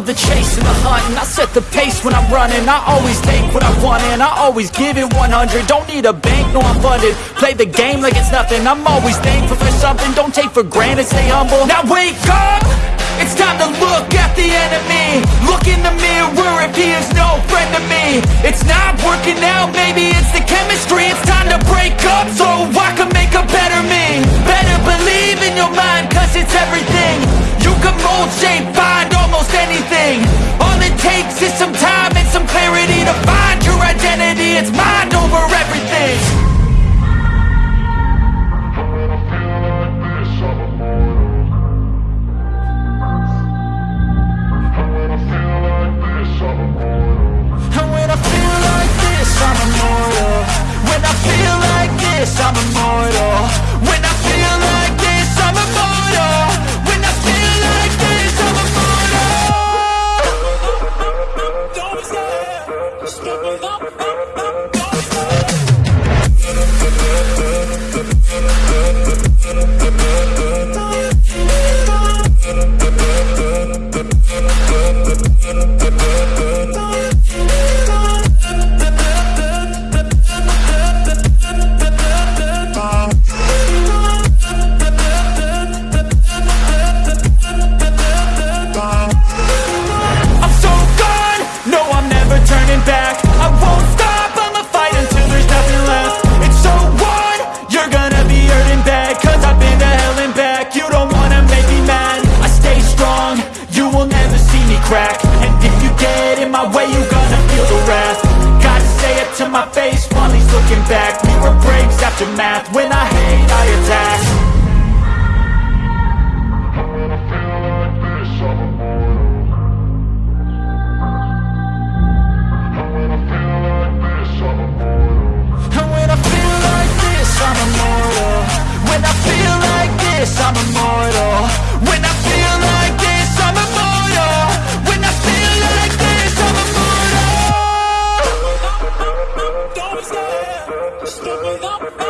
up the hunting. I set the pace when I'm running. I always take what I want and I always give it 100 Don't need a bank, no I'm funded. Play the game like it's nothing. I'm always thankful for something. Don't take for granted, stay humble. Now wake up! It's time to look at the enemy. Look in the mirror if he is no friend to me. It's not working out, maybe will never see me crack. And if you get in my way, you gonna feel the wrath. Gotta say it to my face while he's looking back. Mirror breaks after math, when I hate I attack Bye.